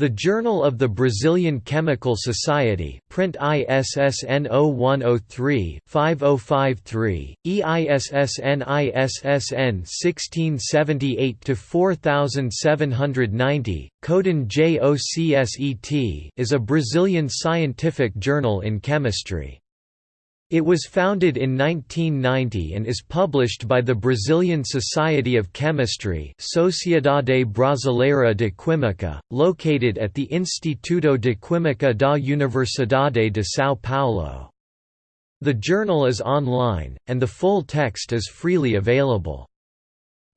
The Journal of the Brazilian Chemical Society print ISSN 0103-5053, EISSN ISSN 1678-4790, Coden JOCSET is a Brazilian scientific journal in chemistry. It was founded in 1990 and is published by the Brazilian Society of Chemistry Sociedade Brasileira de Química, located at the Instituto de Química da Universidade de São Paulo. The journal is online, and the full text is freely available.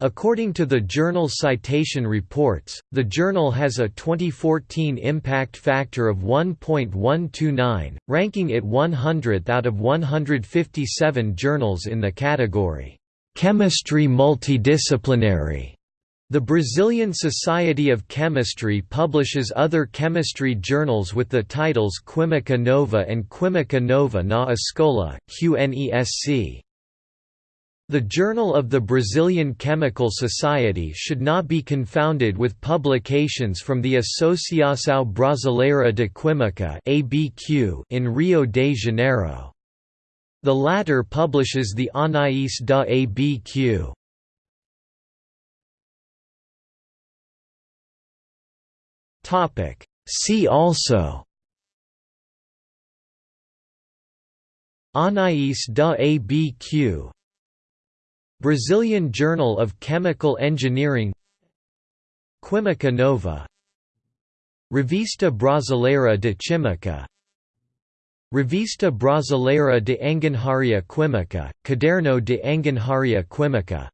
According to the Journal Citation Reports, the journal has a 2014 impact factor of 1.129, ranking it 100th out of 157 journals in the category, "'Chemistry Multidisciplinary'". The Brazilian Society of Chemistry publishes other chemistry journals with the titles Química Nova and Química Nova na Escola, QNESC. The Journal of the Brazilian Chemical Society should not be confounded with publications from the Associação Brasileira de Química in Rio de Janeiro. The latter publishes the Anais da ABQ. See also Anais da ABQ Brazilian Journal of Chemical Engineering Química Nova Revista Brasileira de Química Revista Brasileira de Engenharia Química, Caderno de Engenharia Química